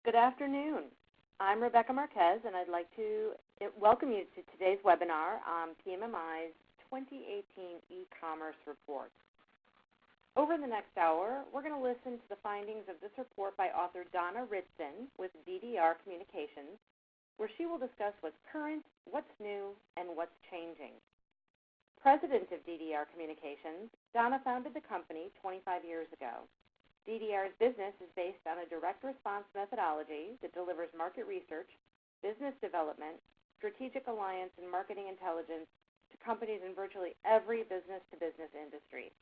Good afternoon. I'm Rebecca Marquez, and I'd like to eh, welcome you to today's webinar on PMMI's 2018 e-commerce report. Over the next hour, we're going to listen to the findings of this report by author Donna Ritson with DDR Communications, where she will discuss what's current, what's new, and what's changing. President of DDR Communications, Donna founded the company 25 years ago. DDR's business is based on a direct response methodology that delivers market research, business development, strategic alliance, and marketing intelligence to companies in virtually every business-to-business industry.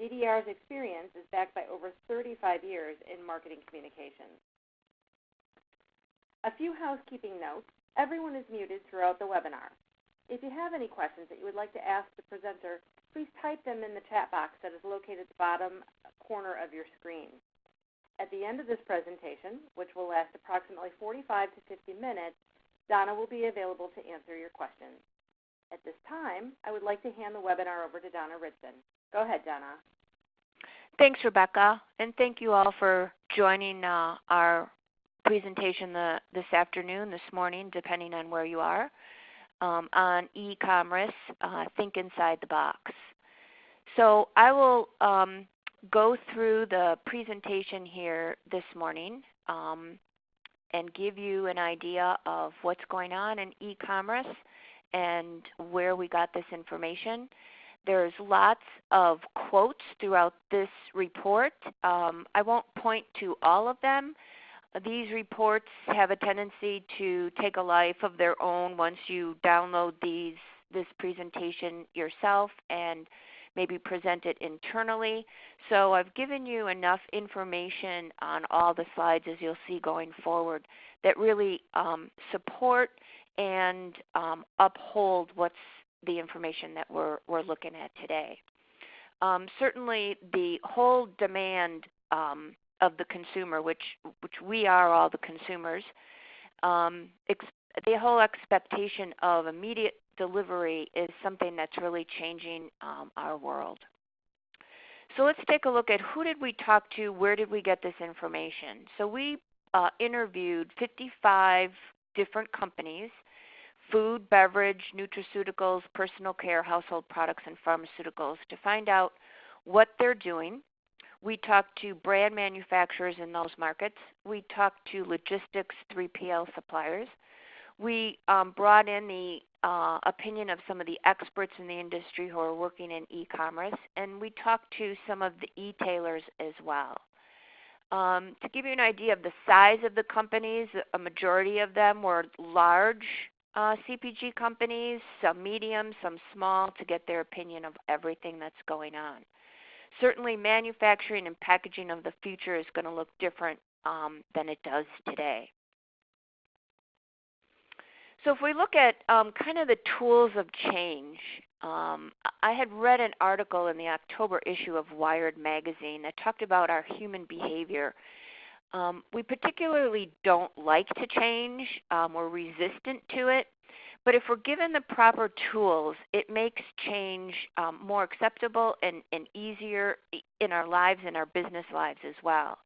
DDR's experience is backed by over 35 years in marketing communications. A few housekeeping notes. Everyone is muted throughout the webinar. If you have any questions that you would like to ask the presenter, please type them in the chat box that is located at the bottom corner of your screen. At the end of this presentation, which will last approximately 45 to 50 minutes, Donna will be available to answer your questions. At this time, I would like to hand the webinar over to Donna Ritson. Go ahead, Donna. Thanks, Rebecca, and thank you all for joining uh, our presentation the, this afternoon, this morning, depending on where you are, um, on e-commerce, uh, Think Inside the Box. So I will um, go through the presentation here this morning um, and give you an idea of what's going on in e-commerce and where we got this information. There's lots of quotes throughout this report. Um, I won't point to all of them. These reports have a tendency to take a life of their own once you download these this presentation yourself and maybe present it internally. So I've given you enough information on all the slides as you'll see going forward that really um, support and um, uphold what's the information that we're, we're looking at today. Um, certainly the whole demand um, of the consumer, which, which we are all the consumers, um, the whole expectation of immediate delivery is something that's really changing um, our world. So let's take a look at who did we talk to, where did we get this information. So we uh, interviewed 55 different companies, food, beverage, nutraceuticals, personal care, household products, and pharmaceuticals to find out what they're doing. We talked to brand manufacturers in those markets. We talked to logistics 3PL suppliers. We um, brought in the uh, opinion of some of the experts in the industry who are working in e-commerce, and we talked to some of the e-tailers as well. Um, to give you an idea of the size of the companies, a majority of them were large uh, CPG companies, some medium, some small, to get their opinion of everything that's going on. Certainly manufacturing and packaging of the future is going to look different um, than it does today. So if we look at um, kind of the tools of change, um, I had read an article in the October issue of Wired magazine that talked about our human behavior. Um, we particularly don't like to change. Um, we're resistant to it. But if we're given the proper tools, it makes change um, more acceptable and, and easier in our lives and our business lives as well.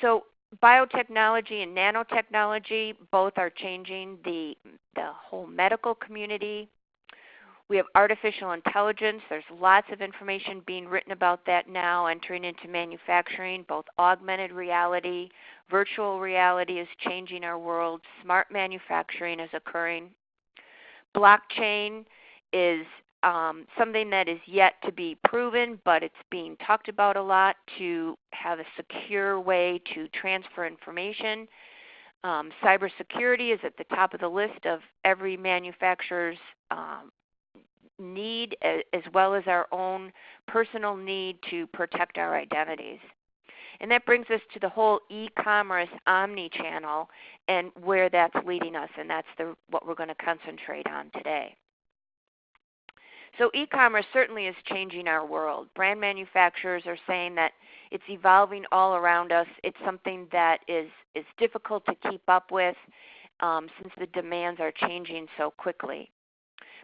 So biotechnology and nanotechnology both are changing the, the whole medical community. We have artificial intelligence. There's lots of information being written about that now, entering into manufacturing. Both augmented reality, virtual reality is changing our world. Smart manufacturing is occurring. Blockchain is um, something that is yet to be proven, but it's being talked about a lot to have a secure way to transfer information. Um, cybersecurity is at the top of the list of every manufacturer's um, need, as well as our own personal need to protect our identities. And that brings us to the whole e-commerce omni-channel and where that's leading us, and that's the, what we're going to concentrate on today. So e-commerce certainly is changing our world. Brand manufacturers are saying that it's evolving all around us. It's something that is, is difficult to keep up with um, since the demands are changing so quickly.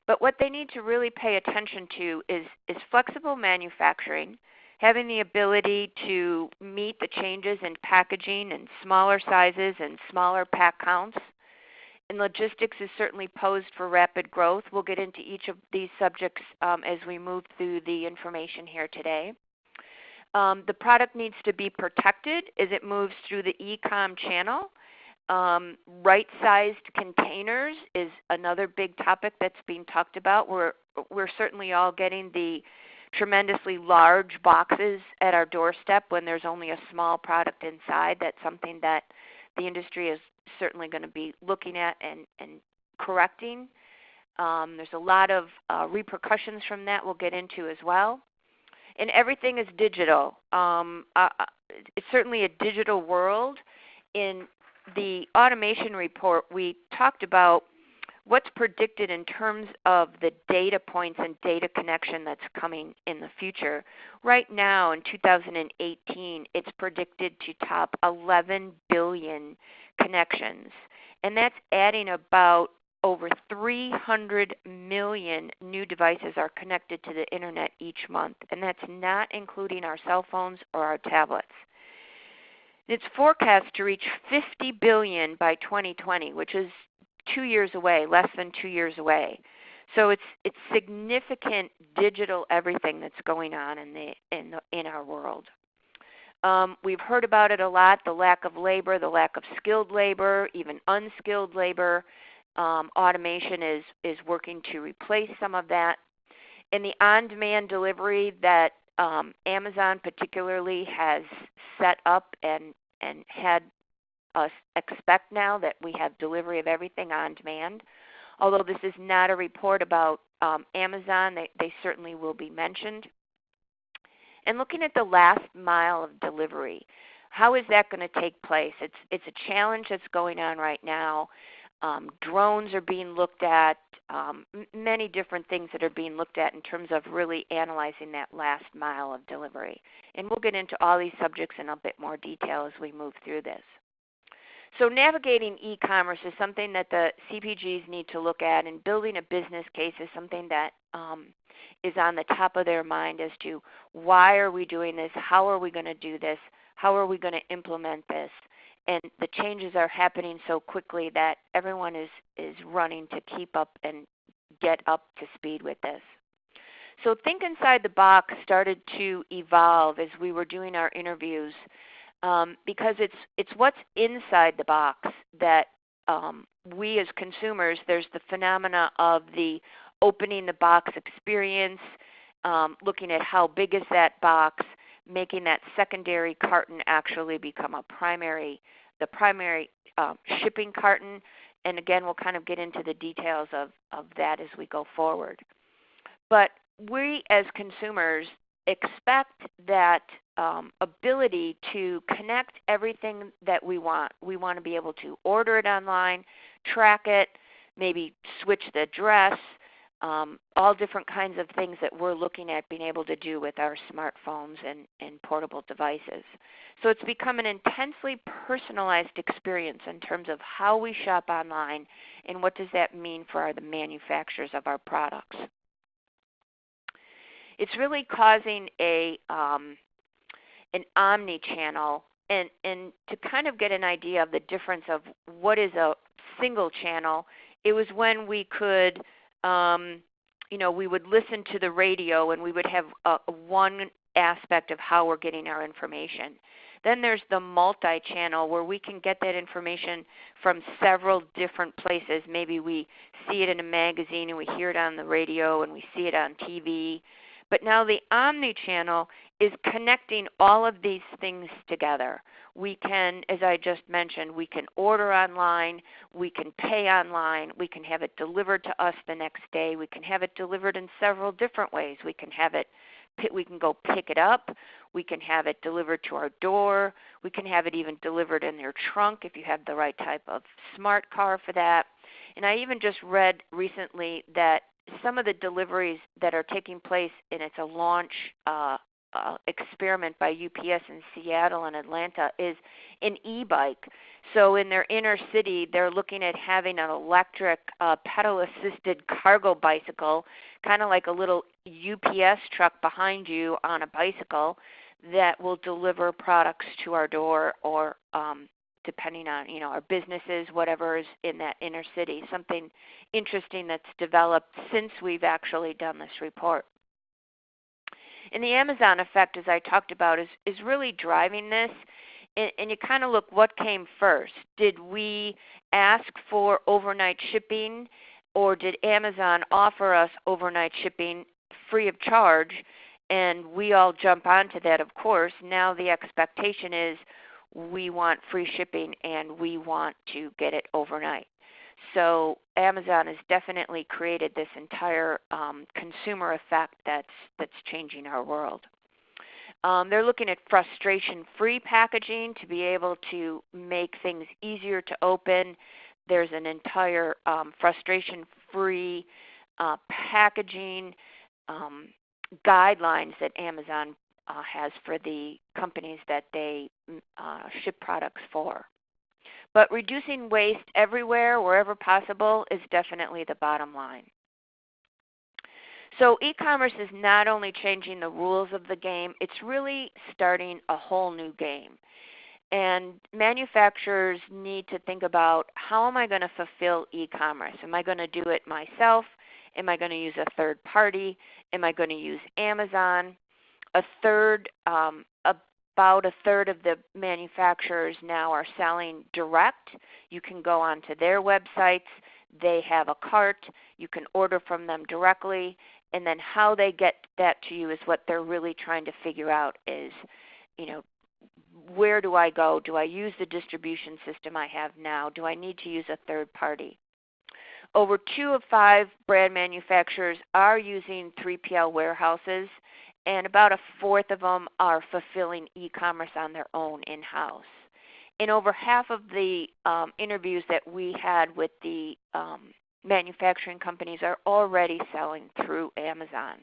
But what they need to really pay attention to is, is flexible manufacturing, having the ability to meet the changes in packaging and smaller sizes and smaller pack counts. And logistics is certainly posed for rapid growth. We'll get into each of these subjects um, as we move through the information here today. Um, the product needs to be protected as it moves through the e-com channel. Um, right-sized containers is another big topic that's being talked about. We're, we're certainly all getting the tremendously large boxes at our doorstep when there's only a small product inside. That's something that the industry is certainly going to be looking at and, and correcting. Um, there's a lot of uh, repercussions from that we'll get into as well. And everything is digital. Um, uh, uh it's certainly a digital world. In the automation report, we talked about what's predicted in terms of the data points and data connection that's coming in the future. Right now in 2018, it's predicted to top 11 billion connections. And that's adding about over 300 million new devices are connected to the internet each month, and that's not including our cell phones or our tablets. It's forecast to reach 50 billion by 2020, which is two years away, less than two years away. So it's it's significant digital everything that's going on in the in the, in our world. Um, we've heard about it a lot: the lack of labor, the lack of skilled labor, even unskilled labor. Um, automation is is working to replace some of that. In the on-demand delivery that um, Amazon particularly has set up and and had expect now that we have delivery of everything on demand. Although this is not a report about um, Amazon, they, they certainly will be mentioned. And looking at the last mile of delivery, how is that going to take place? It's, it's a challenge that's going on right now. Um, drones are being looked at, um, many different things that are being looked at in terms of really analyzing that last mile of delivery. And we'll get into all these subjects in a bit more detail as we move through this. So navigating e-commerce is something that the CPGs need to look at, and building a business case is something that um, is on the top of their mind as to why are we doing this, how are we going to do this, how are we going to implement this, and the changes are happening so quickly that everyone is is running to keep up and get up to speed with this. So Think Inside the Box started to evolve as we were doing our interviews um, because it's it's what's inside the box that um, we as consumers there's the phenomena of the opening the box experience, um, looking at how big is that box, making that secondary carton actually become a primary the primary um, shipping carton. And again, we'll kind of get into the details of, of that as we go forward. But we as consumers expect that um, ability to connect everything that we want. We want to be able to order it online, track it, maybe switch the address, um, all different kinds of things that we're looking at being able to do with our smartphones and, and portable devices. So it's become an intensely personalized experience in terms of how we shop online and what does that mean for our, the manufacturers of our products. It's really causing a um, an omni-channel and, and to kind of get an idea of the difference of what is a single channel, it was when we could, um, you know, we would listen to the radio and we would have a, one aspect of how we're getting our information. Then there's the multi-channel where we can get that information from several different places. Maybe we see it in a magazine and we hear it on the radio and we see it on TV. But now the omni-channel is connecting all of these things together. We can, as I just mentioned, we can order online, we can pay online, we can have it delivered to us the next day, we can have it delivered in several different ways. We can have it we can go pick it up, we can have it delivered to our door, we can have it even delivered in your trunk if you have the right type of smart car for that. And I even just read recently that some of the deliveries that are taking place, and it's a launch uh, uh, experiment by UPS in Seattle and Atlanta is an e-bike. So in their inner city, they're looking at having an electric uh, pedal-assisted cargo bicycle, kind of like a little UPS truck behind you on a bicycle that will deliver products to our door or um, depending on you know our businesses, whatever is in that inner city. Something interesting that's developed since we've actually done this report. And the Amazon effect, as I talked about, is, is really driving this. And, and you kind of look what came first. Did we ask for overnight shipping, or did Amazon offer us overnight shipping free of charge? And we all jump onto that, of course. Now the expectation is we want free shipping and we want to get it overnight. So Amazon has definitely created this entire um, consumer effect that's that's changing our world. Um, they're looking at frustration-free packaging to be able to make things easier to open. There's an entire um, frustration-free uh, packaging um, guidelines that Amazon uh, has for the companies that they mm, uh, ship products for. But reducing waste everywhere, wherever possible, is definitely the bottom line. So e-commerce is not only changing the rules of the game, it's really starting a whole new game. And manufacturers need to think about how am I going to fulfill e-commerce? Am I going to do it myself? Am I going to use a third party? Am I going to use Amazon? A third, um, about a third of the manufacturers now are selling direct. You can go onto their websites. They have a cart. You can order from them directly. And then how they get that to you is what they're really trying to figure out is, you know, where do I go? Do I use the distribution system I have now? Do I need to use a third party? Over two of five brand manufacturers are using 3PL warehouses and about a fourth of them are fulfilling e-commerce on their own in-house. In over half of the um, interviews that we had with the um, manufacturing companies are already selling through Amazon.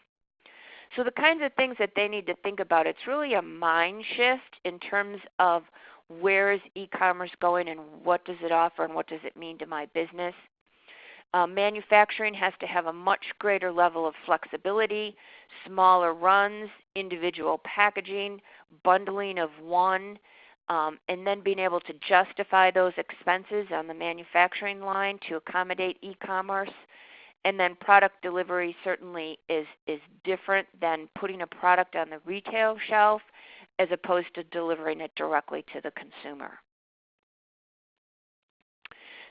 So the kinds of things that they need to think about, it's really a mind shift in terms of where is e-commerce going and what does it offer and what does it mean to my business. Um, manufacturing has to have a much greater level of flexibility, smaller runs, individual packaging, bundling of one, um, and then being able to justify those expenses on the manufacturing line to accommodate e-commerce. And then product delivery certainly is, is different than putting a product on the retail shelf as opposed to delivering it directly to the consumer.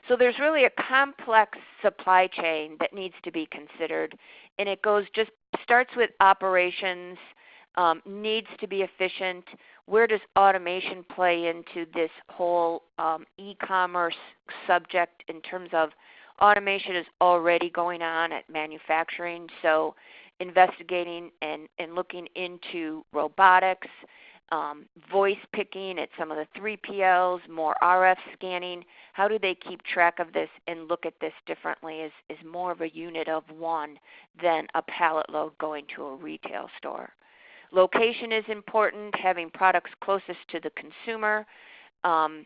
So there's really a complex supply chain that needs to be considered, and it goes just starts with operations, um, needs to be efficient. Where does automation play into this whole um, e-commerce subject in terms of automation is already going on at manufacturing, so investigating and, and looking into robotics, um, voice picking at some of the 3PLs, more RF scanning. How do they keep track of this and look at this differently as, as more of a unit of one than a pallet load going to a retail store? Location is important, having products closest to the consumer. Um,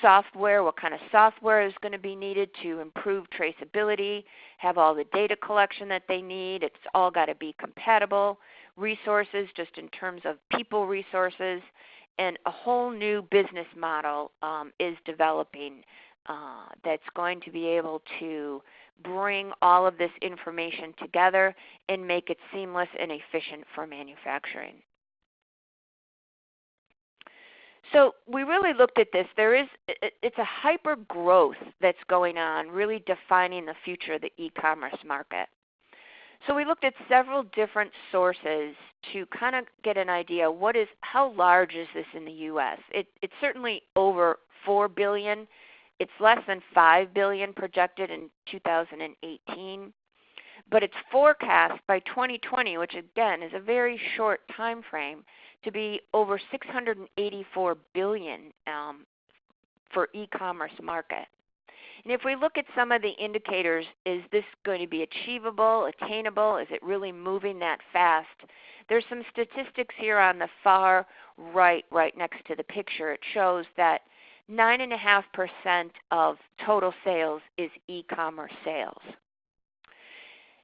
software, what kind of software is going to be needed to improve traceability, have all the data collection that they need. It's all got to be compatible resources just in terms of people resources, and a whole new business model um, is developing uh, that's going to be able to bring all of this information together and make it seamless and efficient for manufacturing. So we really looked at this. There is it's a hyper growth that's going on, really defining the future of the e-commerce market. So we looked at several different sources to kind of get an idea what is how large is this in the US? It, it's certainly over 4 billion. It's less than 5 billion projected in 2018. But it's forecast by 2020, which again is a very short time frame, to be over 684 billion um, for e-commerce market. And if we look at some of the indicators, is this going to be achievable, attainable? Is it really moving that fast? There's some statistics here on the far right, right next to the picture. It shows that 9.5% of total sales is e-commerce sales.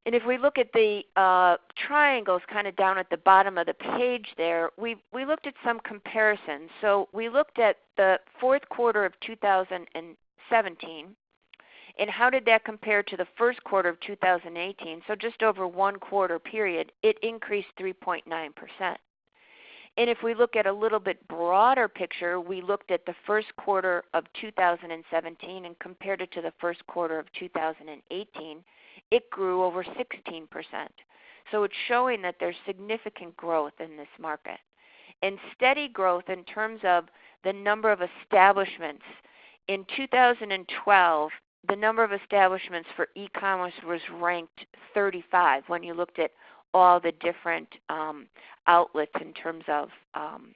And if we look at the uh, triangles kind of down at the bottom of the page there, we, we looked at some comparisons. So we looked at the fourth quarter of 2017 and how did that compare to the first quarter of 2018? So just over one quarter period, it increased 3.9%. And if we look at a little bit broader picture, we looked at the first quarter of 2017 and compared it to the first quarter of 2018, it grew over 16%. So it's showing that there's significant growth in this market. And steady growth in terms of the number of establishments. In 2012, the number of establishments for e-commerce was ranked 35 when you looked at all the different um, outlets in terms of um,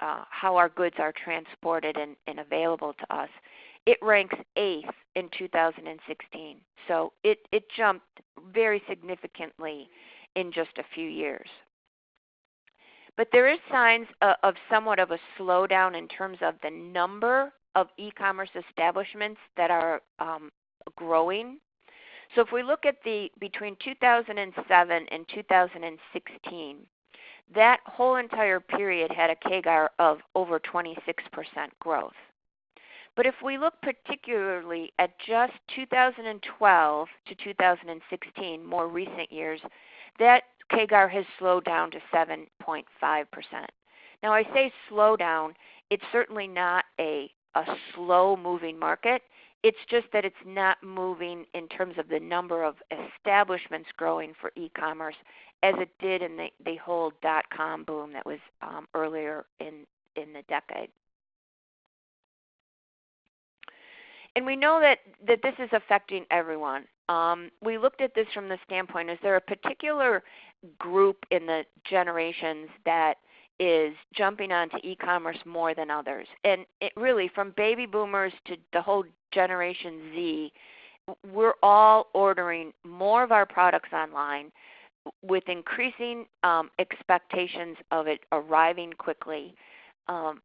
uh, how our goods are transported and, and, available to us. It ranks eighth in 2016. So it, it jumped very significantly in just a few years. But there is signs of, of somewhat of a slowdown in terms of the number of e-commerce establishments that are um, growing. So if we look at the between 2007 and 2016, that whole entire period had a CAGR of over 26% growth. But if we look particularly at just 2012 to 2016, more recent years, that CAGR has slowed down to 7.5%. Now I say slow down, it's certainly not a, a slow moving market. It's just that it's not moving in terms of the number of establishments growing for e-commerce as it did in the, the whole dot-com boom that was um, earlier in, in the decade. And we know that, that this is affecting everyone. Um, we looked at this from the standpoint, is there a particular group in the generations that is jumping onto e-commerce more than others. And it really, from baby boomers to the whole Generation Z, we're all ordering more of our products online with increasing um, expectations of it arriving quickly. Um,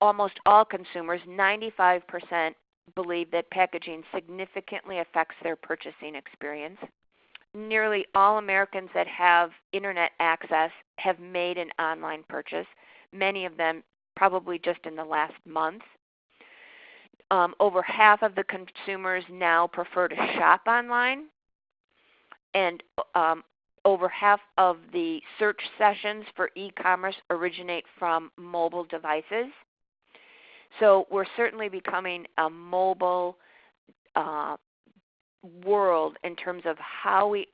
almost all consumers, 95%, believe that packaging significantly affects their purchasing experience nearly all Americans that have internet access have made an online purchase, many of them probably just in the last month. Um, over half of the consumers now prefer to shop online, and um, over half of the search sessions for e-commerce originate from mobile devices. So we're certainly becoming a mobile uh, world in terms of how we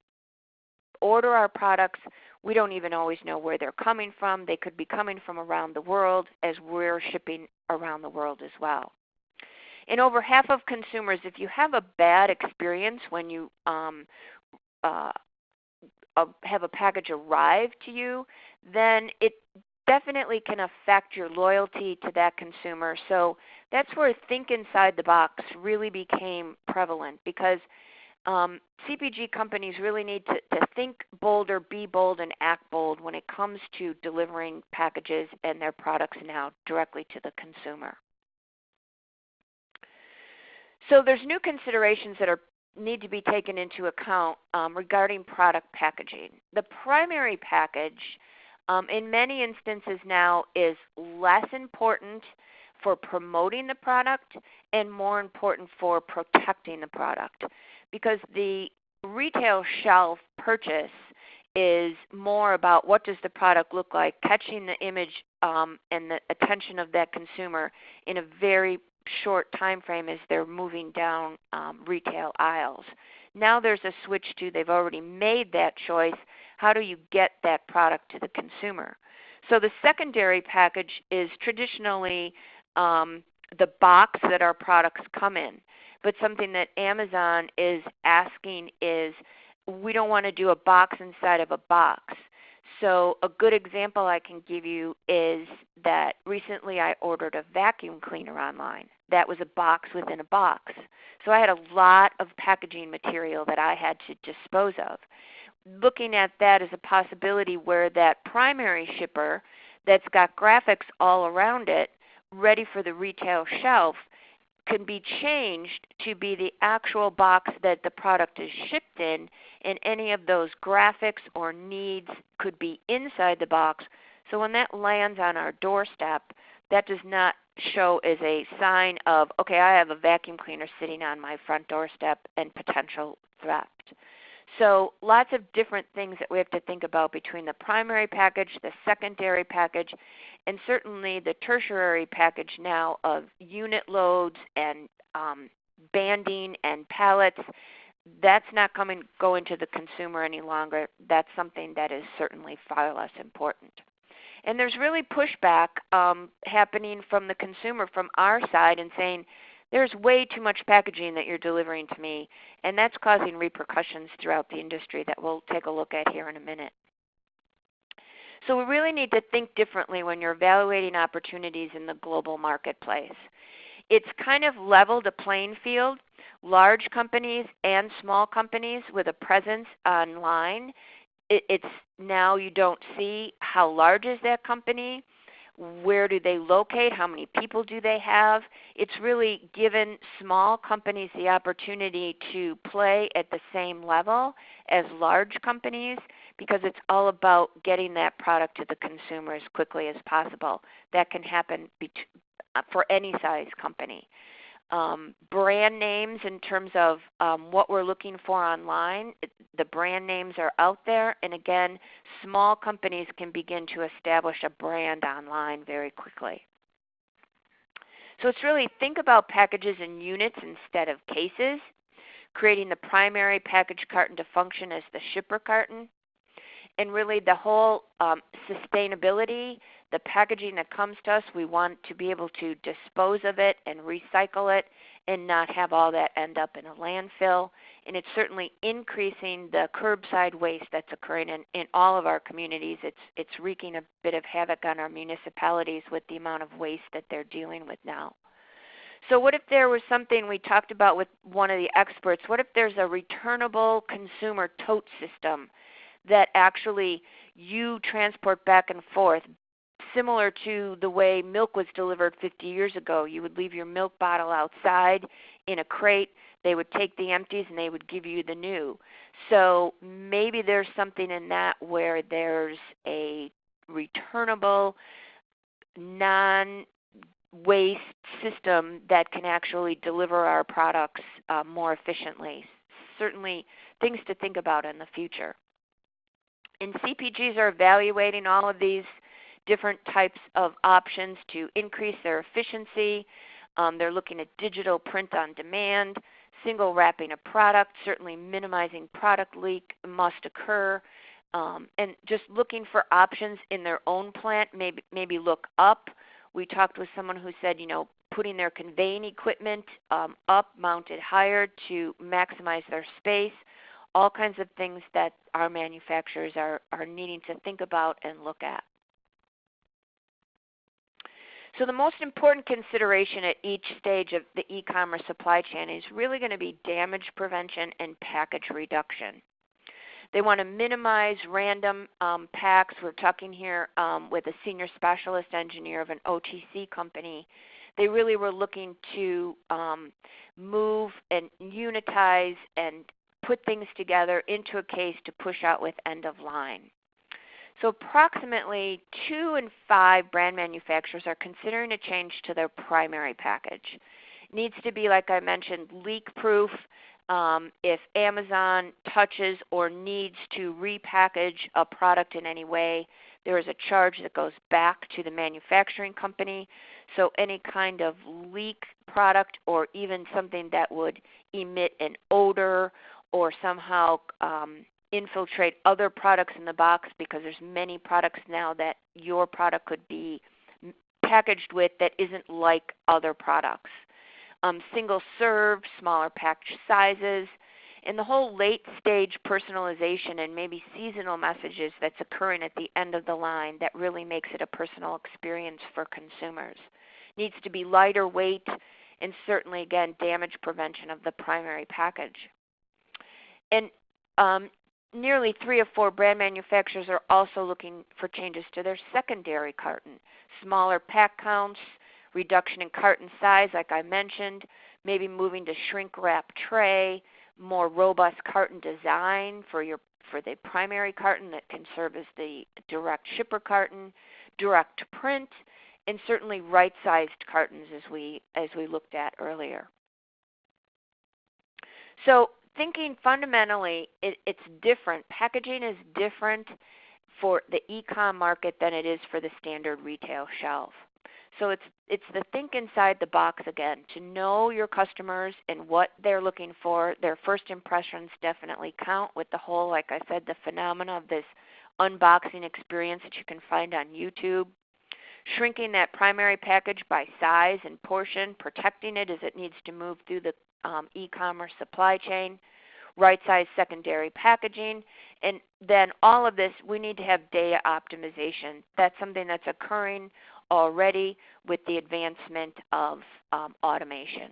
order our products. We don't even always know where they're coming from. They could be coming from around the world as we're shipping around the world as well. And over half of consumers, if you have a bad experience when you um, uh, uh, have a package arrive to you, then it definitely can affect your loyalty to that consumer. So that's where think inside the box really became prevalent because um, CPG companies really need to, to think bolder, be bold, and act bold when it comes to delivering packages and their products now directly to the consumer. So there's new considerations that are need to be taken into account um, regarding product packaging. The primary package um, in many instances now is less important for promoting the product and more important for protecting the product because the retail shelf purchase is more about what does the product look like, catching the image um, and the attention of that consumer in a very short time frame as they're moving down um, retail aisles. Now there's a switch to they've already made that choice. How do you get that product to the consumer? So the secondary package is traditionally um, the box that our products come in. But something that Amazon is asking is we don't want to do a box inside of a box. So a good example I can give you is that recently I ordered a vacuum cleaner online. That was a box within a box. So I had a lot of packaging material that I had to dispose of. Looking at that as a possibility where that primary shipper that's got graphics all around it ready for the retail shelf can be changed to be the actual box that the product is shipped in, and any of those graphics or needs could be inside the box. So when that lands on our doorstep, that does not show as a sign of, okay, I have a vacuum cleaner sitting on my front doorstep and potential theft. So lots of different things that we have to think about between the primary package, the secondary package, and certainly the tertiary package now of unit loads and um, banding and pallets. That's not coming going to the consumer any longer. That's something that is certainly far less important. And there's really pushback um, happening from the consumer from our side and saying, there's way too much packaging that you're delivering to me, and that's causing repercussions throughout the industry that we'll take a look at here in a minute. So we really need to think differently when you're evaluating opportunities in the global marketplace. It's kind of leveled a playing field. Large companies and small companies with a presence online, it's now you don't see how large is that company where do they locate? How many people do they have? It's really given small companies the opportunity to play at the same level as large companies because it's all about getting that product to the consumer as quickly as possible. That can happen for any size company um, brand names in terms of um, what we're looking for online. the brand names are out there, and again, small companies can begin to establish a brand online very quickly. So it's really think about packages in units instead of cases, creating the primary package carton to function as the shipper carton, and really the whole um, sustainability the packaging that comes to us, we want to be able to dispose of it and recycle it and not have all that end up in a landfill. And it's certainly increasing the curbside waste that's occurring in, in all of our communities. It's, it's wreaking a bit of havoc on our municipalities with the amount of waste that they're dealing with now. So what if there was something we talked about with one of the experts? What if there's a returnable consumer tote system that actually you transport back and forth similar to the way milk was delivered 50 years ago. You would leave your milk bottle outside in a crate. They would take the empties and they would give you the new. So maybe there's something in that where there's a returnable, non waste system that can actually deliver our products uh, more efficiently. Certainly, things to think about in the future. And CPGs are evaluating all of these different types of options to increase their efficiency. Um, they're looking at digital print on demand, single wrapping a product, certainly minimizing product leak must occur. Um, and just looking for options in their own plant, maybe, maybe look up. We talked with someone who said, you know, putting their conveying equipment um, up, mounted higher to maximize their space. All kinds of things that our manufacturers are, are needing to think about and look at. So the most important consideration at each stage of the e-commerce supply chain is really going to be damage prevention and package reduction. They want to minimize random um, packs. We're talking here um, with a senior specialist engineer of an OTC company. They really were looking to um, move and unitize and put things together into a case to push out with end of line. So approximately two in five brand manufacturers are considering a change to their primary package. It needs to be, like I mentioned, leak proof. Um, if Amazon touches or needs to repackage a product in any way, there is a charge that goes back to the manufacturing company. So any kind of leak product or even something that would emit an odor or somehow um, infiltrate other products in the box because there's many products now that your product could be packaged with that isn't like other products. Um, single serve, smaller package sizes, and the whole late stage personalization and maybe seasonal messages that's occurring at the end of the line that really makes it a personal experience for consumers. Needs to be lighter weight and certainly again damage prevention of the primary package. And um, nearly three of four brand manufacturers are also looking for changes to their secondary carton. Smaller pack counts, reduction in carton size like I mentioned, maybe moving to shrink wrap tray, more robust carton design for your for the primary carton that can serve as the direct shipper carton, direct print, and certainly right-sized cartons as we as we looked at earlier. So thinking fundamentally, it, it's different. Packaging is different for the e-com market than it is for the standard retail shelf. So it's it's the think inside the box again to know your customers and what they're looking for. Their first impressions definitely count with the whole, like I said, the phenomena of this unboxing experience that you can find on YouTube. Shrinking that primary package by size and portion, protecting it as it needs to move through the um, e-commerce supply chain, right size secondary packaging, and then all of this we need to have data optimization. That's something that's occurring already with the advancement of um, automation.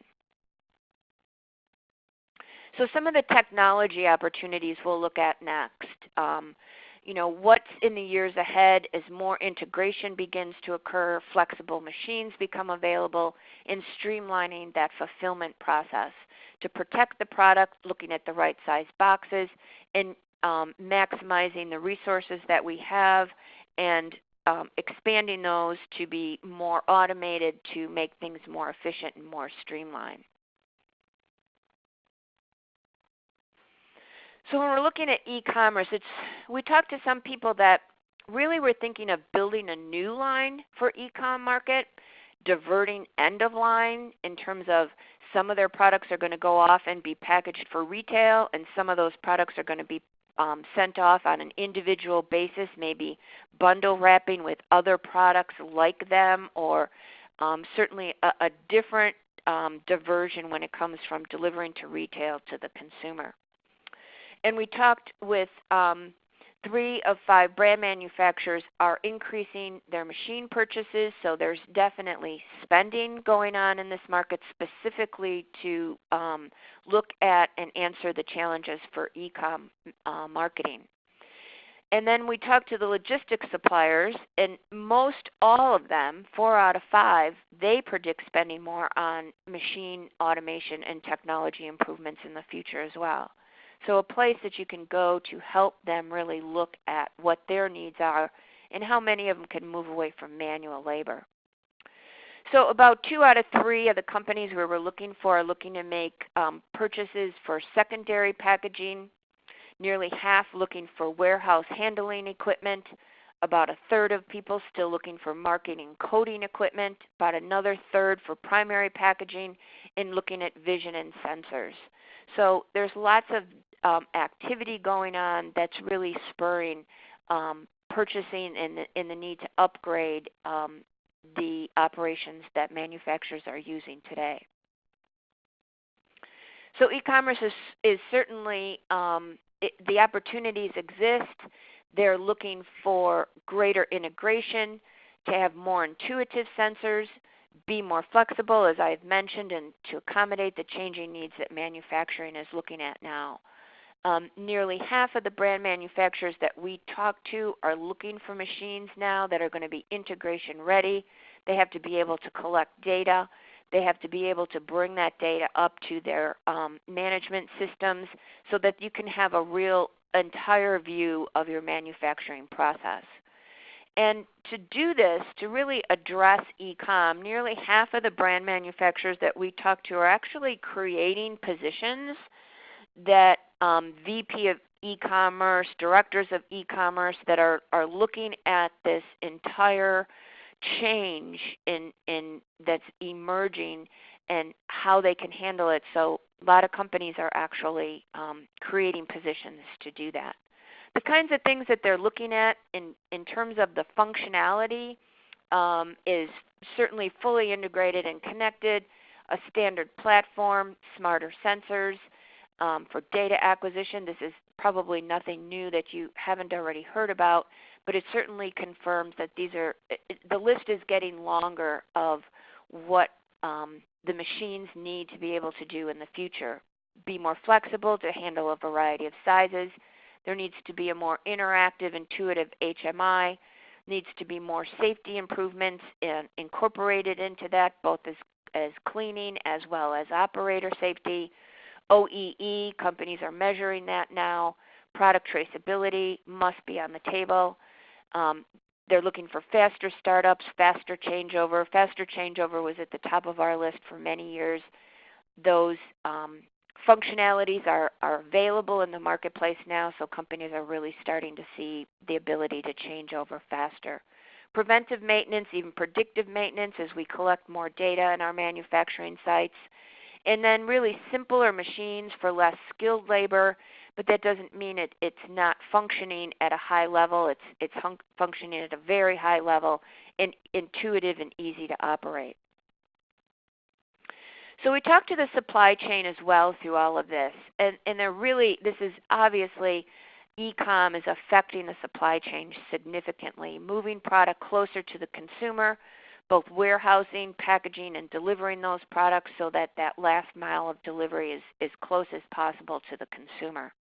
So some of the technology opportunities we'll look at next. Um, you know, what's in the years ahead as more integration begins to occur, flexible machines become available, in streamlining that fulfillment process to protect the product, looking at the right size boxes, and um, maximizing the resources that we have and um, expanding those to be more automated to make things more efficient and more streamlined. So when we're looking at e-commerce, it's we talked to some people that really were thinking of building a new line for e-com market, diverting end of line in terms of some of their products are going to go off and be packaged for retail, and some of those products are going to be um, sent off on an individual basis, maybe bundle wrapping with other products like them, or um, certainly a, a different um, diversion when it comes from delivering to retail to the consumer. And we talked with um, three of five brand manufacturers are increasing their machine purchases, so there's definitely spending going on in this market specifically to um, look at and answer the challenges for e-com uh, marketing. And then we talked to the logistics suppliers, and most all of them, four out of five, they predict spending more on machine automation and technology improvements in the future as well. So a place that you can go to help them really look at what their needs are and how many of them can move away from manual labor. So about two out of three of the companies we were looking for are looking to make um, purchases for secondary packaging. Nearly half looking for warehouse handling equipment. About a third of people still looking for marketing coding equipment. About another third for primary packaging and looking at vision and sensors. So there's lots of um, activity going on that's really spurring um, purchasing and the, and the, need to upgrade um, the operations that manufacturers are using today. So e-commerce is, is certainly, um, it, the opportunities exist. They're looking for greater integration, to have more intuitive sensors, be more flexible, as I've mentioned, and to accommodate the changing needs that manufacturing is looking at now. Um, nearly half of the brand manufacturers that we talk to are looking for machines now that are going to be integration ready. They have to be able to collect data. They have to be able to bring that data up to their um, management systems so that you can have a real entire view of your manufacturing process. And to do this, to really address e-com, nearly half of the brand manufacturers that we talk to are actually creating positions that um, VP of e-commerce, directors of e-commerce that are, are looking at this entire change in, in that's emerging and how they can handle it. So a lot of companies are actually um, creating positions to do that. The kinds of things that they're looking at in, in terms of the functionality um, is certainly fully integrated and connected, a standard platform, smarter sensors, um, for data acquisition. This is probably nothing new that you haven't already heard about, but it certainly confirms that these are, it, the list is getting longer of what um, the machines need to be able to do in the future. Be more flexible to handle a variety of sizes. There needs to be a more interactive, intuitive HMI. Needs to be more safety improvements in, incorporated into that, both as, as cleaning as well as operator safety. OEE, companies are measuring that now. Product traceability must be on the table. Um, they're looking for faster startups, faster changeover. Faster changeover was at the top of our list for many years. Those um, functionalities are, are available in the marketplace now, so companies are really starting to see the ability to change over faster. Preventive maintenance, even predictive maintenance as we collect more data in our manufacturing sites. And then really simpler machines for less skilled labor but that doesn't mean it, it's not functioning at a high level. It's, it's functioning at a very high level and intuitive and easy to operate. So we talked to the supply chain as well through all of this, and, and they're really, this is obviously, e-com is affecting the supply chain significantly, moving product closer to the consumer, both warehousing, packaging, and delivering those products so that that last mile of delivery is as close as possible to the consumer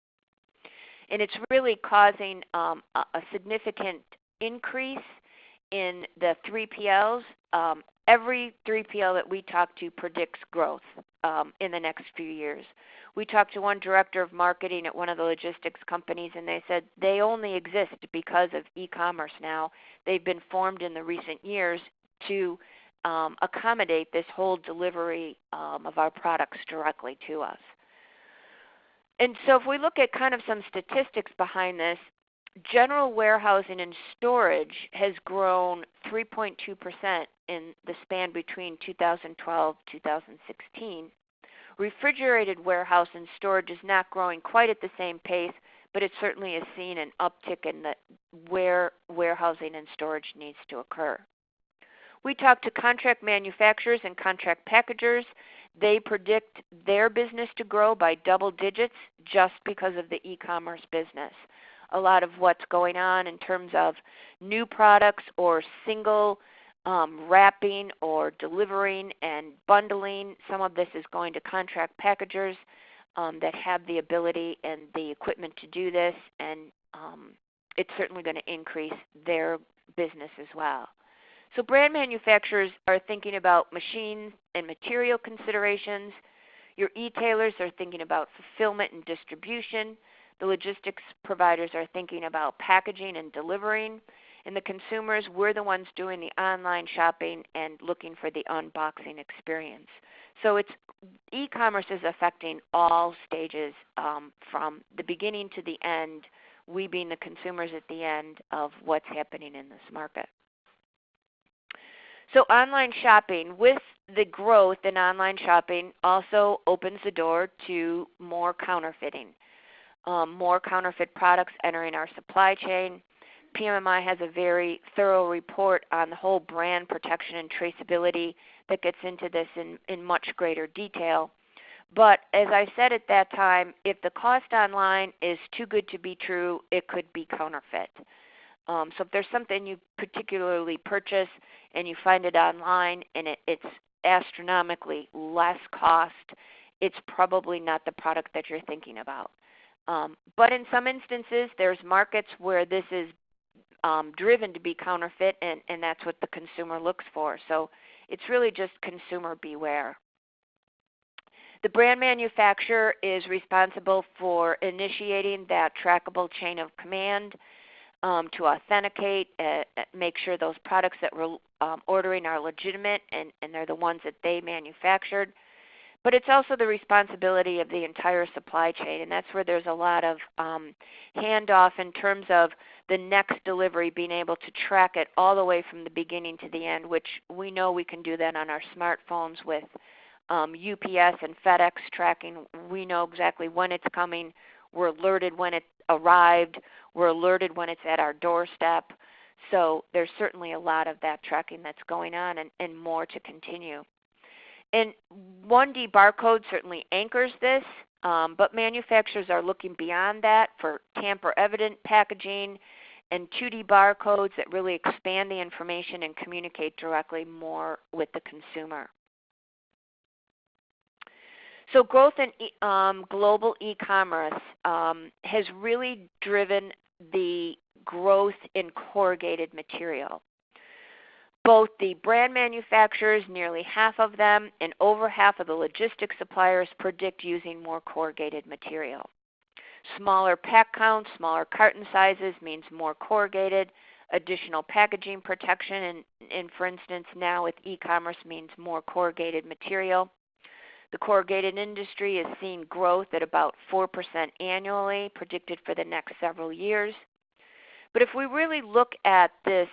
and it's really causing um, a, a, significant increase in the 3PLs. Um, every 3PL that we talk to predicts growth um, in the next few years. We talked to one director of marketing at one of the logistics companies, and they said they only exist because of e-commerce now. They've been formed in the recent years to um, accommodate this whole delivery um, of our products directly to us and so if we look at kind of some statistics behind this, general warehousing and storage has grown 3.2% in the span between 2012 2016. Refrigerated warehouse and storage is not growing quite at the same pace, but it certainly has seen an uptick in the where warehousing and storage needs to occur. We talk to contract manufacturers and contract packagers they predict their business to grow by double digits just because of the e-commerce business. A lot of what's going on in terms of new products or single um, wrapping or delivering and bundling, some of this is going to contract packagers um, that have the ability and the equipment to do this, and um, it's certainly going to increase their business as well. So brand manufacturers are thinking about machine and material considerations. Your e-tailers are thinking about fulfillment and distribution. The logistics providers are thinking about packaging and delivering. And the consumers, we're the ones doing the online shopping and looking for the unboxing experience. So it's e-commerce is affecting all stages um, from the beginning to the end, we being the consumers at the end of what's happening in this market. So online shopping, with the growth in online shopping, also opens the door to more counterfeiting, um, more counterfeit products entering our supply chain. PMMI has a very thorough report on the whole brand protection and traceability that gets into this in, in much greater detail. But as I said at that time, if the cost online is too good to be true, it could be counterfeit. Um, so if there's something you particularly purchase and you find it online and it, it's astronomically less cost, it's probably not the product that you're thinking about. Um, but in some instances, there's markets where this is um, driven to be counterfeit, and, and that's what the consumer looks for. So it's really just consumer beware. The brand manufacturer is responsible for initiating that trackable chain of command um, to authenticate, uh, uh, make sure those products that we're um, ordering are legitimate and, and they're the ones that they manufactured. But it's also the responsibility of the entire supply chain, and that's where there's a lot of um, handoff in terms of the next delivery, being able to track it all the way from the beginning to the end, which we know we can do that on our smartphones with um, UPS and FedEx tracking. We know exactly when it's coming. We're alerted when it arrived. We're alerted when it's at our doorstep. So there's certainly a lot of that tracking that's going on and, and more to continue. And 1D barcode certainly anchors this. Um, but manufacturers are looking beyond that for tamper evident packaging and 2D barcodes that really expand the information and communicate directly more with the consumer. So growth in e um, global e-commerce um, has really driven the growth in corrugated material. Both the brand manufacturers, nearly half of them, and over half of the logistics suppliers predict using more corrugated material. Smaller pack counts, smaller carton sizes means more corrugated. Additional packaging protection, and, and for instance, now with e-commerce means more corrugated material. The corrugated industry is seeing growth at about 4% annually, predicted for the next several years. But if we really look at this,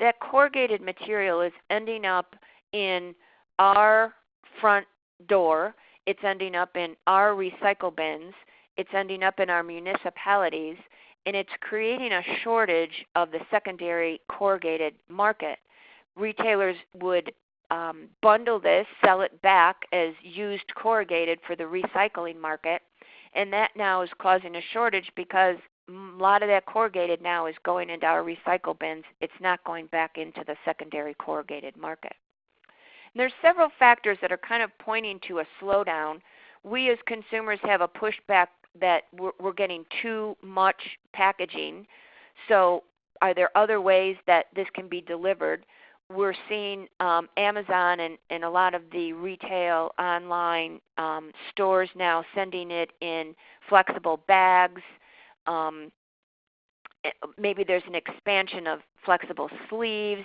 that corrugated material is ending up in our front door, it's ending up in our recycle bins, it's ending up in our municipalities, and it's creating a shortage of the secondary corrugated market. Retailers would um, bundle this, sell it back as used corrugated for the recycling market, and that now is causing a shortage because a lot of that corrugated now is going into our recycle bins. It's not going back into the secondary corrugated market. And there's several factors that are kind of pointing to a slowdown. We as consumers have a pushback that we're, we're getting too much packaging. So are there other ways that this can be delivered? We're seeing um, Amazon and, and a lot of the retail online um, stores now sending it in flexible bags. Um, eh, maybe there's an expansion of flexible sleeves.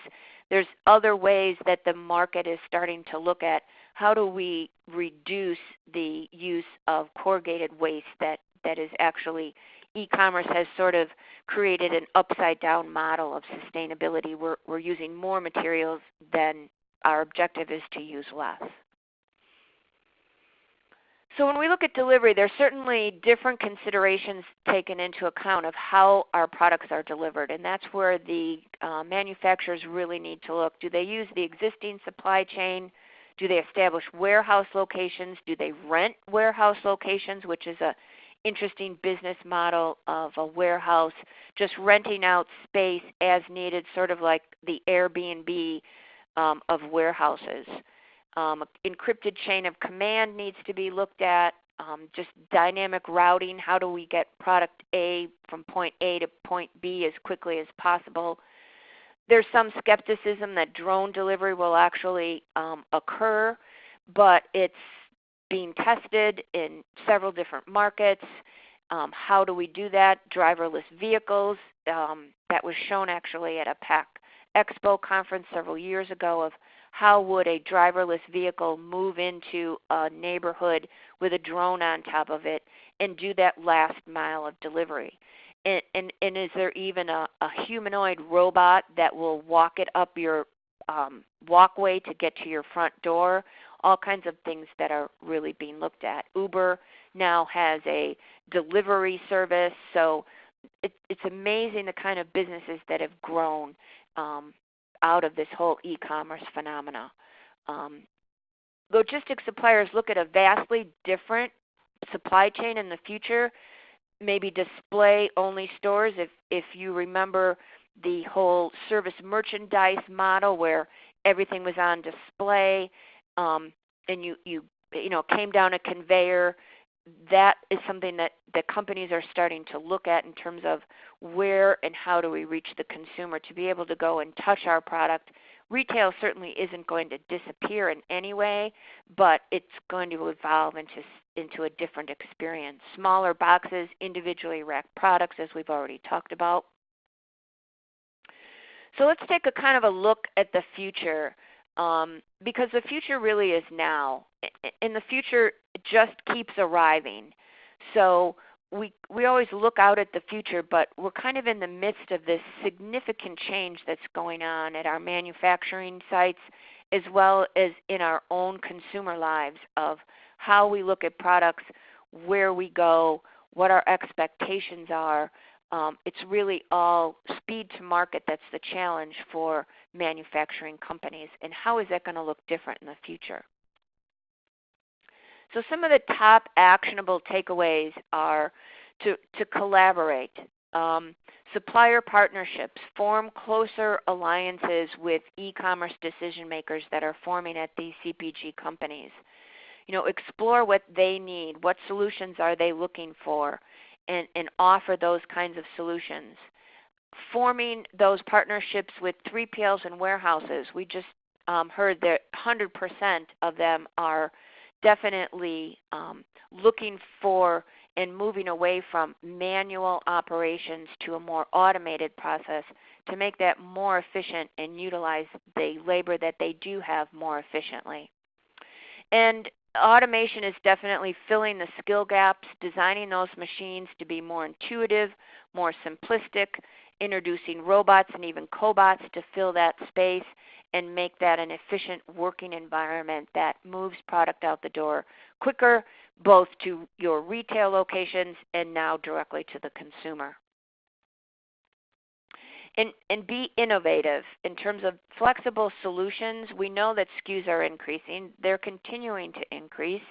There's other ways that the market is starting to look at how do we reduce the use of corrugated waste that, that is actually e-commerce has sort of created an upside down model of sustainability. We're, we're using more materials than our objective is to use less. So when we look at delivery, there's certainly different considerations taken into account of how our products are delivered, and that's where the uh, manufacturers really need to look. Do they use the existing supply chain? Do they establish warehouse locations? Do they rent warehouse locations, which is a interesting business model of a warehouse, just renting out space as needed, sort of like the Airbnb um, of warehouses. Um, encrypted chain of command needs to be looked at. Um, just dynamic routing. How do we get product A from point A to point B as quickly as possible? There's some skepticism that drone delivery will actually um, occur, but it's being tested in several different markets. Um, how do we do that? Driverless vehicles. Um, that was shown actually at a PACK Expo conference several years ago of how would a driverless vehicle move into a neighborhood with a drone on top of it and do that last mile of delivery. And, and, and is there even a, a humanoid robot that will walk it up your um, walkway to get to your front door? All kinds of things that are really being looked at. Uber now has a delivery service, so it, it's amazing the kind of businesses that have grown um, out of this whole e-commerce phenomena. Um, logistics suppliers look at a vastly different supply chain in the future, maybe display only stores. If, if you remember the whole service merchandise model where everything was on display um, and you you you know came down a conveyor that is something that that companies are starting to look at in terms of where and how do we reach the consumer to be able to go and touch our product. Retail certainly isn't going to disappear in any way but it's going to evolve into into a different experience. Smaller boxes individually wrapped products as we've already talked about. So let's take a kind of a look at the future um, because the future really is now, and the future just keeps arriving. So we we always look out at the future, but we're kind of in the midst of this significant change that's going on at our manufacturing sites, as well as in our own consumer lives of how we look at products, where we go, what our expectations are. Um, it's really all speed to market that's the challenge for manufacturing companies and how is that going to look different in the future. So some of the top actionable takeaways are to, to collaborate, um, supplier partnerships, form closer alliances with e-commerce decision makers that are forming at these CPG companies. You know, explore what they need, what solutions are they looking for, and, and offer those kinds of solutions. Forming those partnerships with 3PLs and warehouses, we just um, heard that 100% of them are definitely um, looking for and moving away from manual operations to a more automated process to make that more efficient and utilize the labor that they do have more efficiently. And automation is definitely filling the skill gaps, designing those machines to be more intuitive, more simplistic, introducing robots and even cobots to fill that space and make that an efficient working environment that moves product out the door quicker, both to your retail locations and now directly to the consumer. And, and be innovative in terms of flexible solutions. We know that SKUs are increasing. They're continuing to increase.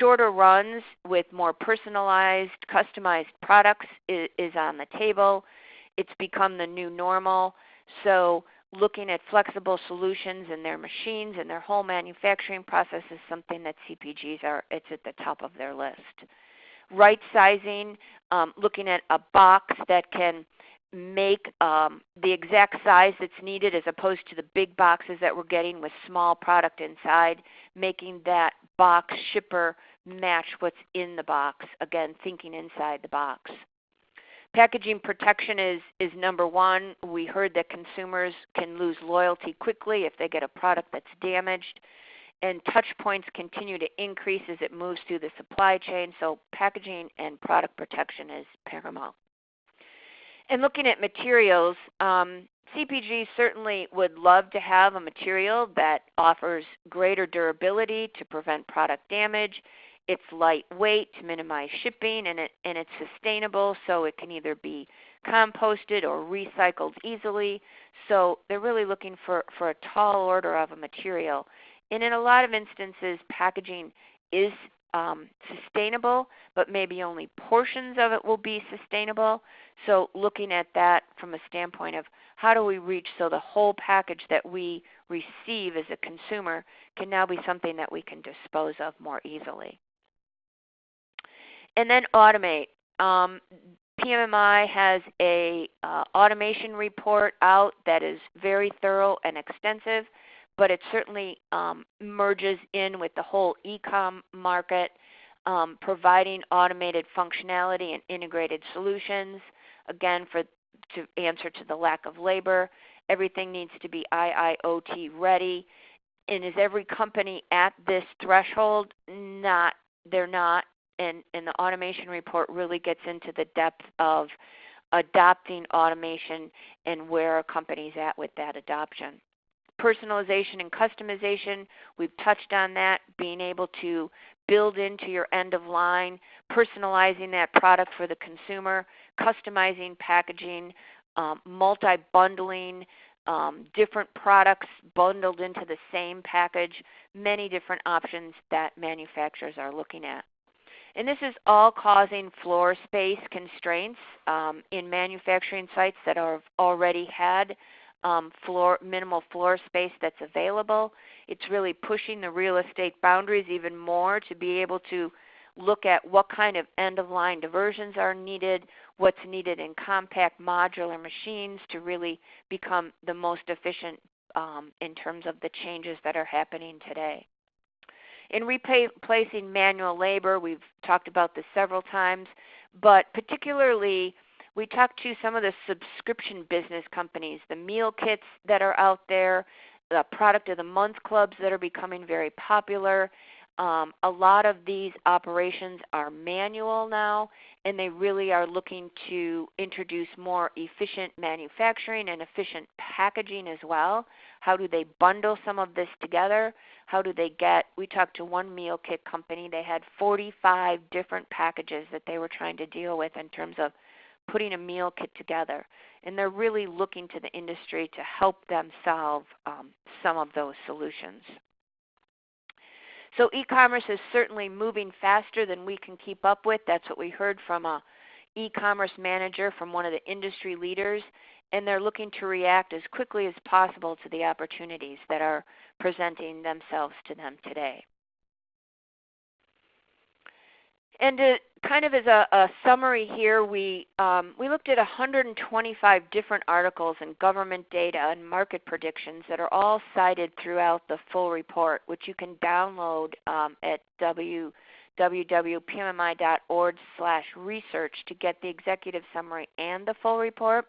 Shorter runs with more personalized, customized products is, is on the table. It's become the new normal. So looking at flexible solutions in their machines and their whole manufacturing process is something that CPGs are, it's at the top of their list. Right sizing, um, looking at a box that can make um, the exact size that's needed as opposed to the big boxes that we're getting with small product inside, making that box shipper match what's in the box. Again, thinking inside the box. Packaging protection is, is number one. We heard that consumers can lose loyalty quickly if they get a product that's damaged. And touch points continue to increase as it moves through the supply chain, so packaging and product protection is paramount. And looking at materials, um, CPG certainly would love to have a material that offers greater durability to prevent product damage it's lightweight to minimize shipping, and, it, and it's sustainable, so it can either be composted or recycled easily. So they're really looking for, for a tall order of a material. And in a lot of instances, packaging is um, sustainable, but maybe only portions of it will be sustainable. So looking at that from a standpoint of how do we reach so the whole package that we receive as a consumer can now be something that we can dispose of more easily and then automate. Um, PMMI has a uh, automation report out that is very thorough and extensive, but it certainly um, merges in with the whole e-com market, um, providing automated functionality and integrated solutions. Again, for to answer to the lack of labor, everything needs to be IIoT ready. And is every company at this threshold? Not, they're not and, and the automation report really gets into the depth of adopting automation and where a company's at with that adoption. Personalization and customization, we've touched on that, being able to build into your end of line, personalizing that product for the consumer, customizing packaging, um, multi-bundling, um, different products bundled into the same package, many different options that manufacturers are looking at. And this is all causing floor space constraints um, in manufacturing sites that have already had um, floor, minimal floor space that's available. It's really pushing the real estate boundaries even more to be able to look at what kind of end-of-line diversions are needed, what's needed in compact modular machines to really become the most efficient um, in terms of the changes that are happening today. In replacing manual labor, we've talked about this several times, but particularly we talked to some of the subscription business companies, the meal kits that are out there, the product of the month clubs that are becoming very popular. Um, a lot of these operations are manual now, and they really are looking to introduce more efficient manufacturing and efficient packaging as well. How do they bundle some of this together? How do they get? We talked to one meal kit company. They had 45 different packages that they were trying to deal with in terms of putting a meal kit together. And they're really looking to the industry to help them solve um, some of those solutions. So e-commerce is certainly moving faster than we can keep up with. That's what we heard from a e-commerce manager from one of the industry leaders, and they're looking to react as quickly as possible to the opportunities that are presenting themselves to them today. And to, kind of as a, a summary here, we, um, we looked at 125 different articles and government data and market predictions that are all cited throughout the full report, which you can download um, at www.pmmi.org slash research to get the executive summary and the full report.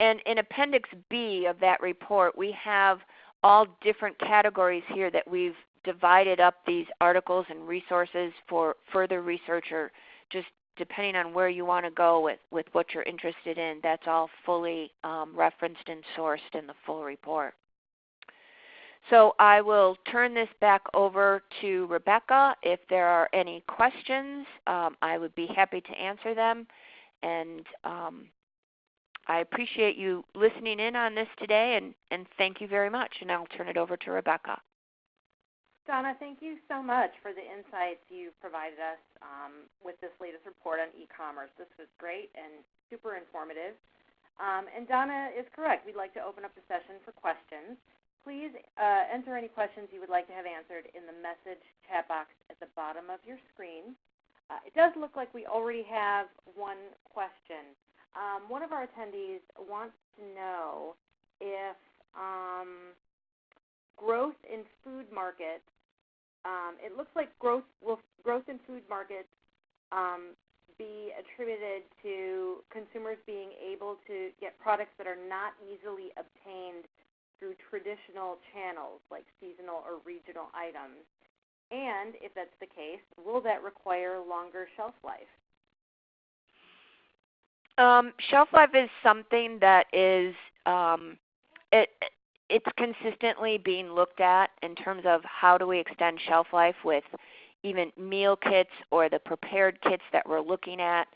And in Appendix B of that report, we have all different categories here that we've divided up these articles and resources for further research or just depending on where you want to go with, with what you're interested in, that's all fully um, referenced and sourced in the full report. So I will turn this back over to Rebecca. If there are any questions, um, I would be happy to answer them. And um, I appreciate you listening in on this today, and, and thank you very much. And I'll turn it over to Rebecca. Donna, thank you so much for the insights you provided us um, with this latest report on e-commerce. This was great and super informative. Um, and Donna is correct. We'd like to open up the session for questions. Please uh, enter any questions you would like to have answered in the message chat box at the bottom of your screen. Uh, it does look like we already have one question. Um, one of our attendees wants to know if um, growth in food markets it looks like growth will growth in food markets um, be attributed to consumers being able to get products that are not easily obtained through traditional channels like seasonal or regional items. And if that's the case, will that require longer shelf life? Um, shelf life is something that is um, it, it's consistently being looked at in terms of how do we extend shelf life with even meal kits or the prepared kits that we're looking at.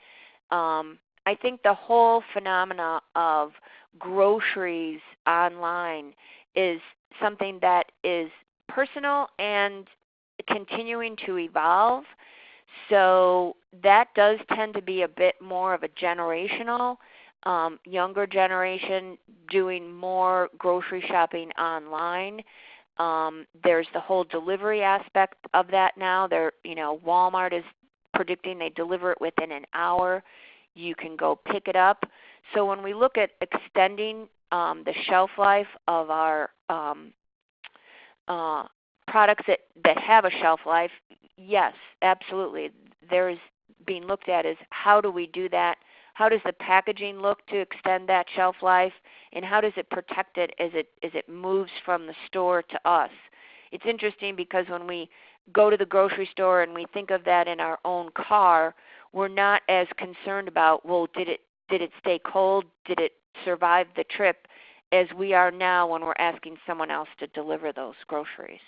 Um, I think the whole phenomena of groceries online is something that is personal and continuing to evolve. So that does tend to be a bit more of a generational um, younger generation doing more grocery shopping online. Um, there's the whole delivery aspect of that now. There, you know, Walmart is predicting they deliver it within an hour. You can go pick it up. So when we look at extending um, the shelf life of our um, uh, products that, that have a shelf life, yes, absolutely. There's being looked at is how do we do that how does the packaging look to extend that shelf life? And how does it protect it as it, as it moves from the store to us? It's interesting because when we go to the grocery store and we think of that in our own car, we're not as concerned about, well, did it, did it stay cold? Did it survive the trip? As we are now when we're asking someone else to deliver those groceries.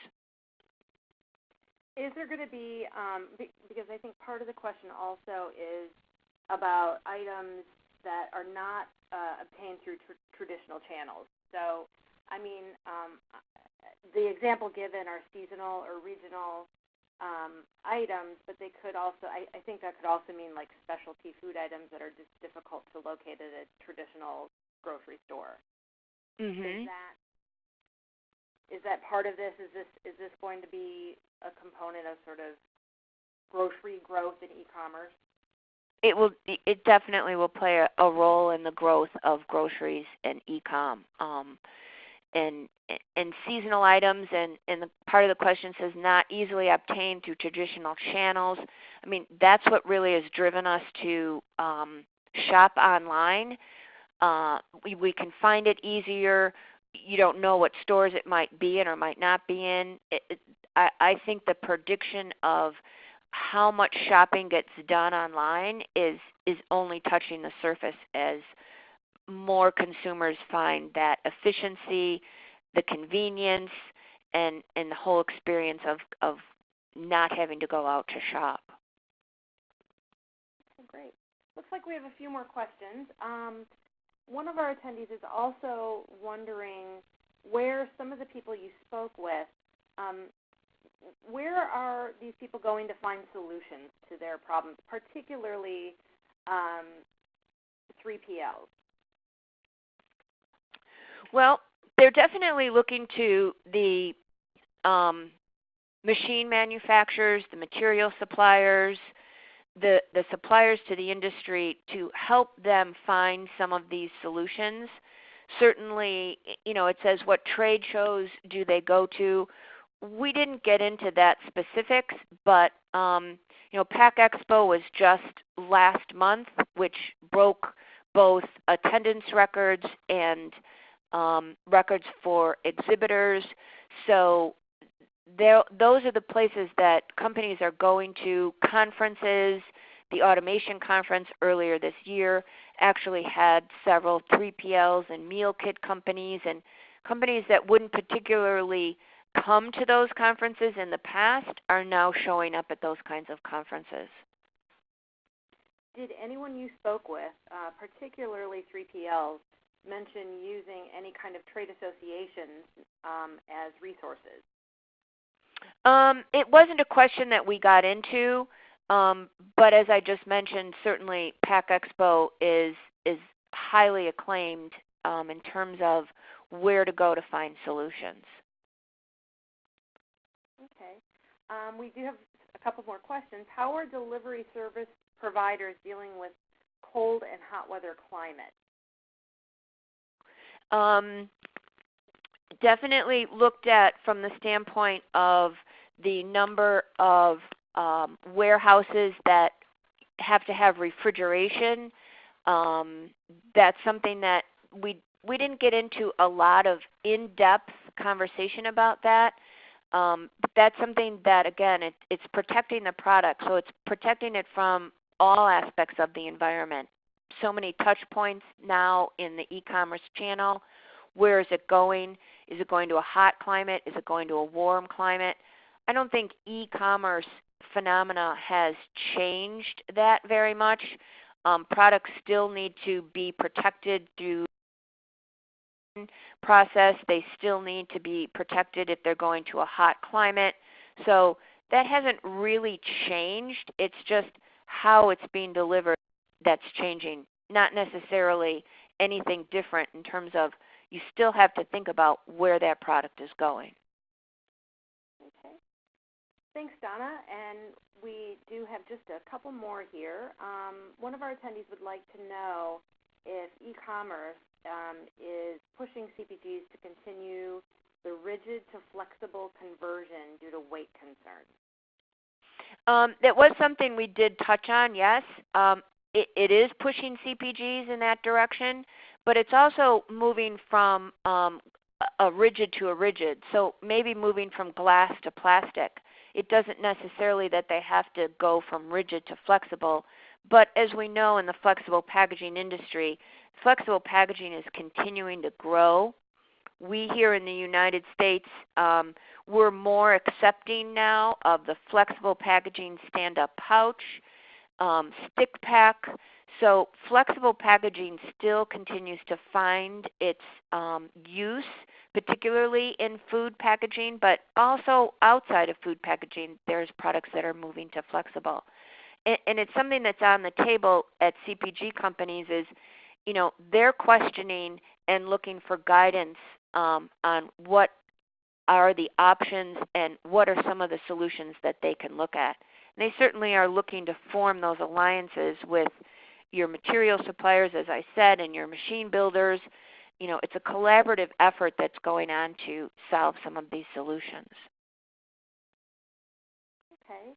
Is there going to be, um, because I think part of the question also is about items that are not uh, obtained through tr- traditional channels. So, I mean, um, the example given are seasonal or regional um, items, but they could also, I, I think that could also mean like specialty food items that are just difficult to locate at a traditional grocery store. Mm-hmm. Is that is that part of this? Is this is this going to be a component of sort of grocery growth in e-commerce? It will it definitely will play a, a role in the growth of groceries and e-com um, and and seasonal items and and the part of the question says not easily obtained through traditional channels. I mean that's what really has driven us to um, shop online. Uh, we, we can find it easier. You don't know what stores it might be in or might not be in. It, it, I, I think the prediction of how much shopping gets done online is is only touching the surface as more consumers find that efficiency, the convenience, and and the whole experience of of not having to go out to shop. Great. Looks like we have a few more questions. Um, one of our attendees is also wondering where some of the people you spoke with um, where are these people going to find solutions to their problems, particularly um, 3PLs? Well, they're definitely looking to the um, machine manufacturers, the material suppliers, the, the suppliers to the industry to help them find some of these solutions. Certainly, you know, it says what trade shows do they go to. We didn't get into that specifics, but um, you know, Pack Expo was just last month, which broke both attendance records and um, records for exhibitors. So there, those are the places that companies are going to. Conferences, the automation conference earlier this year actually had several 3PLs and meal kit companies and companies that wouldn't particularly come to those conferences in the past are now showing up at those kinds of conferences. Did anyone you spoke with, uh, particularly 3PLs, mention using any kind of trade associations um, as resources? Um, it wasn't a question that we got into, um, but as I just mentioned, certainly Pack Expo is is highly acclaimed um, in terms of where to go to find solutions. Okay. Um, we do have a couple more questions. How are delivery service providers dealing with cold and hot weather climate? Um, definitely looked at from the standpoint of the number of um, warehouses that have to have refrigeration. Um, that's something that we we didn't get into a lot of in-depth conversation about that. Um, but that's something that again it, it's protecting the product, so it's protecting it from all aspects of the environment. So many touch points now in the e-commerce channel. Where is it going? Is it going to a hot climate? Is it going to a warm climate? I don't think e-commerce phenomena has changed that very much. Um, products still need to be protected through process. They still need to be protected if they're going to a hot climate. So that hasn't really changed. It's just how it's being delivered that's changing, not necessarily anything different in terms of you still have to think about where that product is going. Okay. Thanks, Donna. And we do have just a couple more here. Um, one of our attendees would like to know if e-commerce um, is pushing CPGs to continue the rigid to flexible conversion due to weight concerns. Um, that was something we did touch on, yes. Um, it, it is pushing CPGs in that direction but it's also moving from um, a rigid to a rigid. So maybe moving from glass to plastic. It doesn't necessarily that they have to go from rigid to flexible, but as we know in the flexible packaging industry, flexible packaging is continuing to grow. We here in the United States, um, we're more accepting now of the flexible packaging stand-up pouch, um, stick pack. So flexible packaging still continues to find its um, use, particularly in food packaging, but also outside of food packaging, there's products that are moving to flexible. And, and it's something that's on the table at CPG companies is, you know, they're questioning and looking for guidance um, on what are the options and what are some of the solutions that they can look at. And they certainly are looking to form those alliances with your material suppliers, as I said, and your machine builders. You know, it's a collaborative effort that's going on to solve some of these solutions. Okay.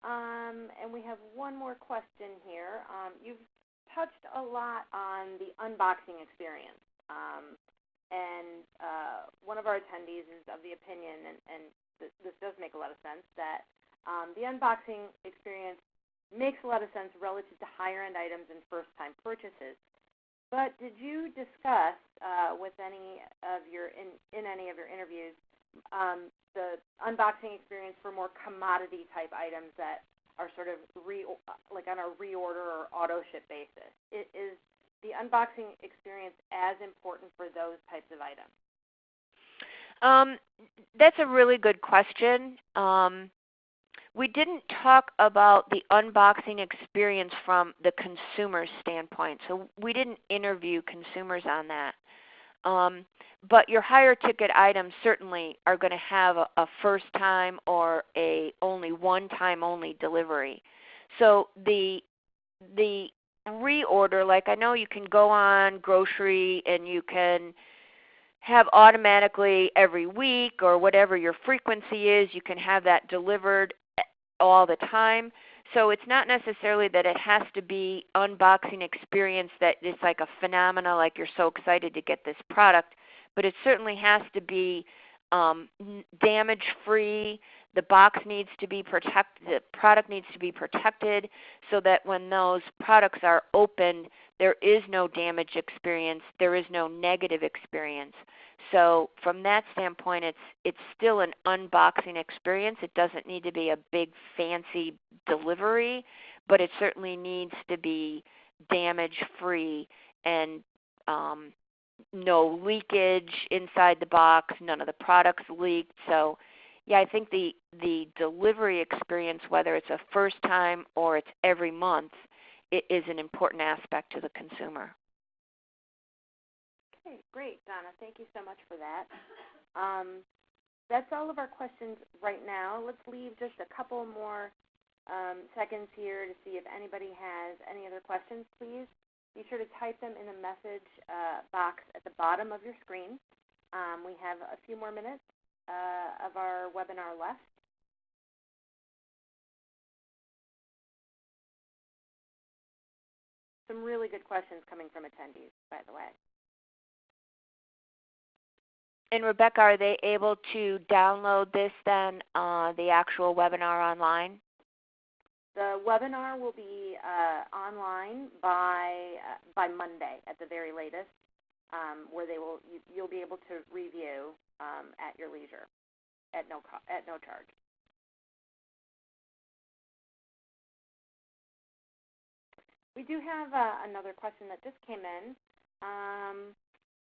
Um, and we have one more question here. Um, you've touched a lot on the unboxing experience. Um, and uh, one of our attendees is of the opinion, and, and th- this does make a lot of sense, that um, the unboxing experience makes a lot of sense relative to higher end items and first time purchases. But did you discuss uh, with any of your in, in any of your interviews um, the unboxing experience for more commodity type items that are sort of re like on a reorder or auto ship basis? It, is the unboxing experience as important for those types of items? Um, that's a really good question. Um, we didn't talk about the unboxing experience from the consumer standpoint, so we didn't interview consumers on that. Um, but your higher ticket items certainly are going to have a, a first time or a only one time only delivery. So the the reorder, like I know you can go on grocery and you can have automatically every week or whatever your frequency is, you can have that delivered all the time. So it's not necessarily that it has to be unboxing experience that is like a phenomena, like you're so excited to get this product, but it certainly has to be um, damage free. The box needs to be protected. The product needs to be protected so that when those products are opened, there is no damage experience. There is no negative experience. So from that standpoint, it's it's still an unboxing experience. It doesn't need to be a big fancy delivery, but it certainly needs to be damage free and um, no leakage inside the box. None of the products leaked. So yeah, I think the the delivery experience, whether it's a first time or it's every month, it is an important aspect to the consumer. Okay, great, Donna. Thank you so much for that. Um, that's all of our questions right now. Let's leave just a couple more um, seconds here to see if anybody has any other questions, please. Be sure to type them in the message uh, box at the bottom of your screen. Um, we have a few more minutes uh, of our webinar left. Some really good questions coming from attendees, by the way. And Rebecca, are they able to download this then, uh, the actual webinar online? The webinar will be uh, online by uh, by Monday at the very latest, um, where they will you, will be able to review um, at your leisure, at no at no charge. We do have uh, another question that just came in. Um,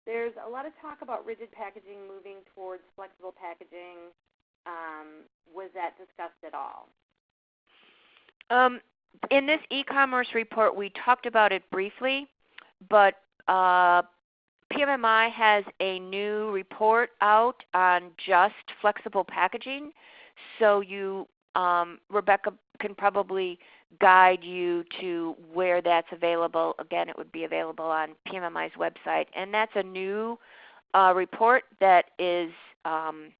there's a lot of talk about rigid packaging moving towards flexible packaging. Um, was that discussed at all? Um, in this e-commerce report, we talked about it briefly, but uh, PMMI has a new report out on just flexible packaging. So you, um, Rebecca, can probably guide you to where that's available. Again, it would be available on PMMI's website. And that's a new uh, report that is um,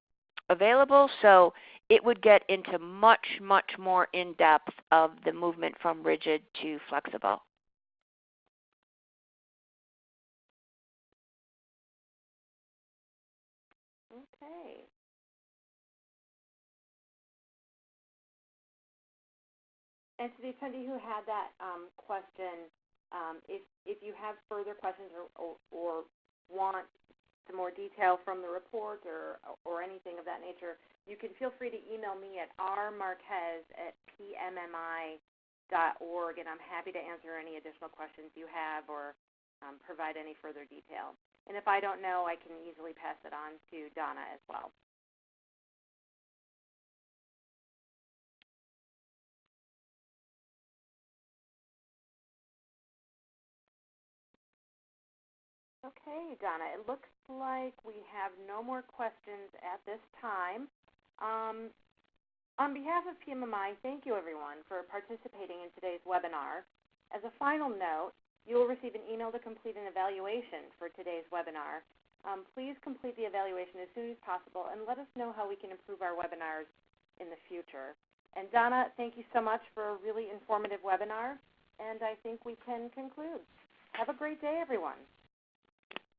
available. So it would get into much, much more in depth of the movement from rigid to flexible. And to the attendee who had that um, question, um, if, if you have further questions or, or, or, want some more detail from the report or, or anything of that nature, you can feel free to email me at rmarquez at pmmi.org, and I'm happy to answer any additional questions you have or um, provide any further detail. And if I don't know, I can easily pass it on to Donna as well. Okay, Donna, it looks like we have no more questions at this time. Um, on behalf of PMMI, thank you everyone for participating in today's webinar. As a final note, you will receive an email to complete an evaluation for today's webinar. Um, please complete the evaluation as soon as possible and let us know how we can improve our webinars in the future. And Donna, thank you so much for a really informative webinar, and I think we can conclude. Have a great day, everyone.